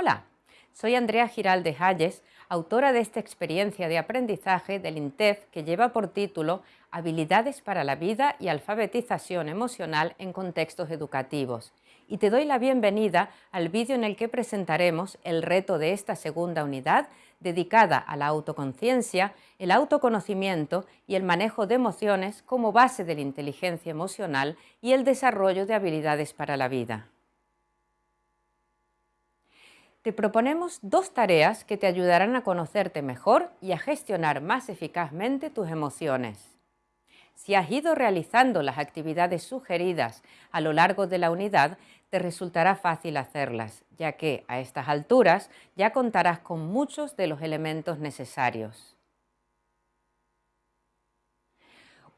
Hola, soy Andrea Giralde Hayes, autora de esta experiencia de aprendizaje del INTEF que lleva por título Habilidades para la vida y alfabetización emocional en contextos educativos. Y te doy la bienvenida al vídeo en el que presentaremos el reto de esta segunda unidad dedicada a la autoconciencia, el autoconocimiento y el manejo de emociones como base de la inteligencia emocional y el desarrollo de habilidades para la vida te proponemos dos tareas que te ayudarán a conocerte mejor y a gestionar más eficazmente tus emociones. Si has ido realizando las actividades sugeridas a lo largo de la unidad, te resultará fácil hacerlas, ya que a estas alturas ya contarás con muchos de los elementos necesarios.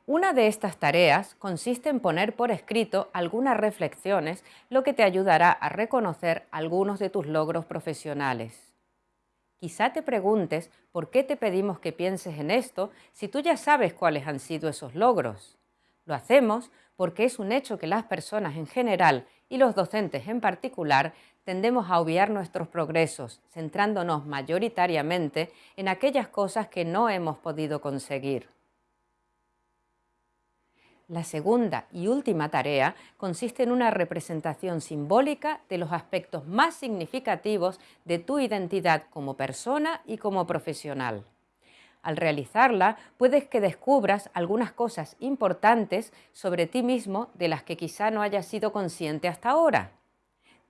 Una de estas tareas consiste en poner por escrito algunas reflexiones, lo que te ayudará a reconocer algunos de tus logros profesionales. Quizá te preguntes por qué te pedimos que pienses en esto si tú ya sabes cuáles han sido esos logros. Lo hacemos porque es un hecho que las personas en general y los docentes en particular tendemos a obviar nuestros progresos, centrándonos mayoritariamente en aquellas cosas que no hemos podido conseguir. La segunda y última tarea consiste en una representación simbólica de los aspectos más significativos de tu identidad como persona y como profesional. Al realizarla, puedes que descubras algunas cosas importantes sobre ti mismo de las que quizá no hayas sido consciente hasta ahora.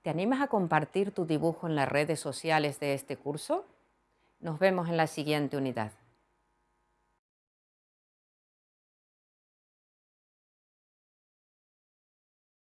¿Te animas a compartir tu dibujo en las redes sociales de este curso? Nos vemos en la siguiente unidad.